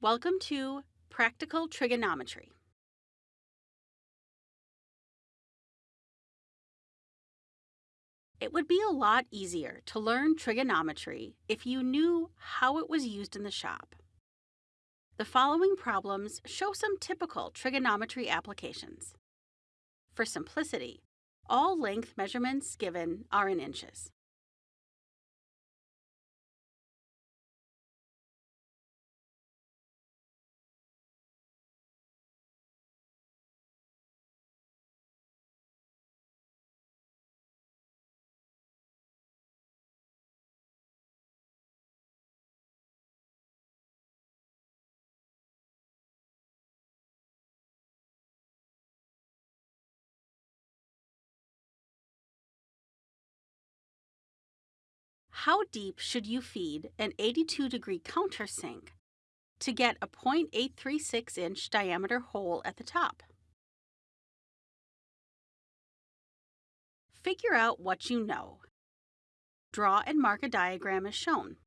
Welcome to Practical Trigonometry. It would be a lot easier to learn trigonometry if you knew how it was used in the shop. The following problems show some typical trigonometry applications. For simplicity, all length measurements given are in inches. How deep should you feed an 82 degree countersink to get a 0.836 inch diameter hole at the top? Figure out what you know. Draw and mark a diagram as shown.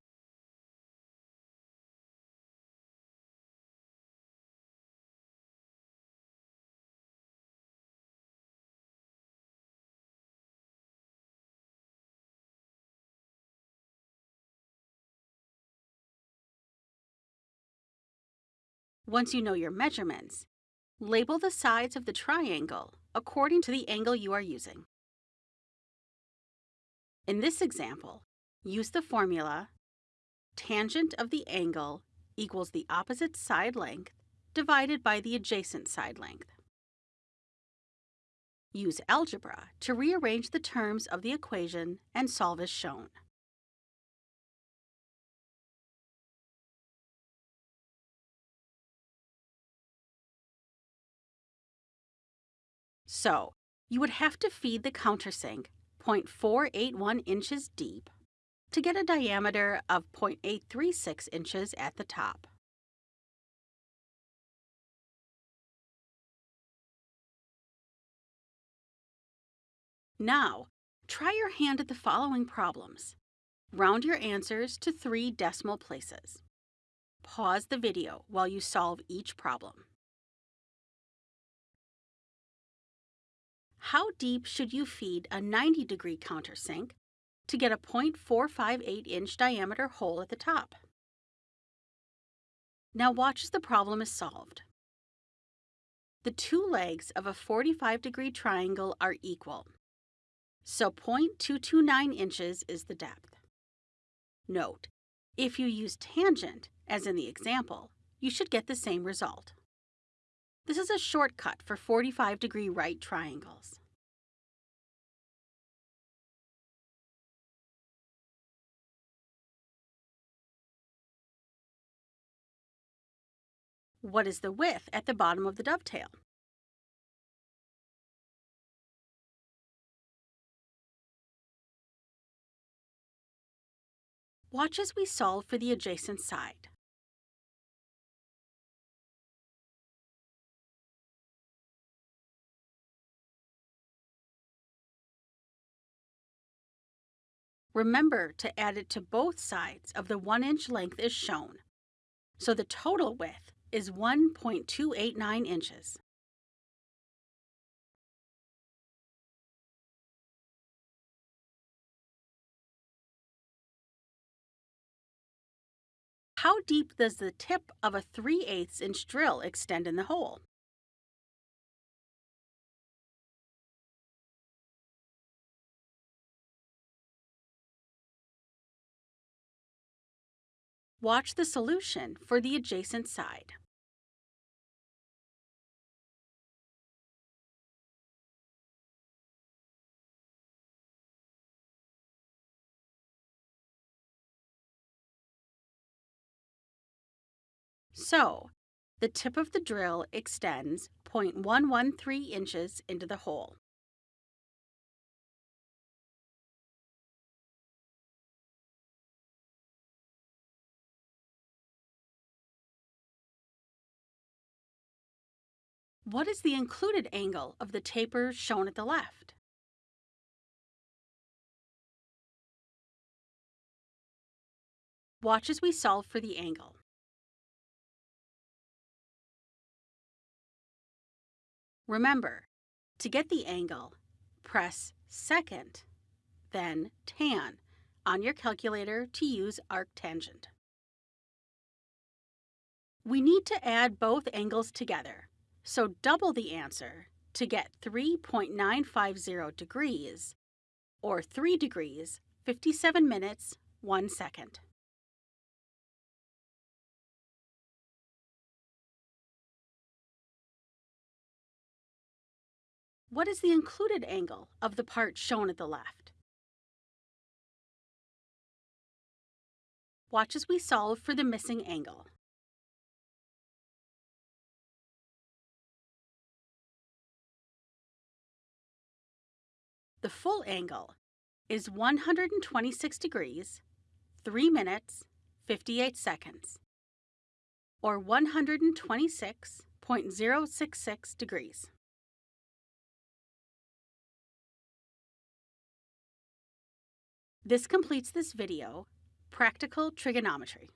Once you know your measurements, label the sides of the triangle according to the angle you are using. In this example, use the formula tangent of the angle equals the opposite side length divided by the adjacent side length. Use algebra to rearrange the terms of the equation and solve as shown. So, you would have to feed the countersink 0.481 inches deep to get a diameter of 0.836 inches at the top. Now, try your hand at the following problems. Round your answers to three decimal places. Pause the video while you solve each problem. How deep should you feed a 90 degree countersink to get a 0.458 inch diameter hole at the top? Now watch as the problem is solved. The two legs of a 45 degree triangle are equal, so 0.229 inches is the depth. Note, if you use tangent, as in the example, you should get the same result. This is a shortcut for 45 degree right triangles. What is the width at the bottom of the dovetail? Watch as we solve for the adjacent side. Remember to add it to both sides of the 1 inch length as shown, so the total width is 1.289 inches. How deep does the tip of a 3 8 inch drill extend in the hole? Watch the solution for the adjacent side. So, the tip of the drill extends 0.113 inches into the hole. What is the included angle of the taper shown at the left? Watch as we solve for the angle. Remember, to get the angle, press second, then tan on your calculator to use arctangent. We need to add both angles together so double the answer to get 3.950 degrees, or 3 degrees, 57 minutes, 1 second. What is the included angle of the part shown at the left? Watch as we solve for the missing angle. The full angle is 126 degrees, 3 minutes, 58 seconds, or 126.066 degrees. This completes this video, Practical Trigonometry.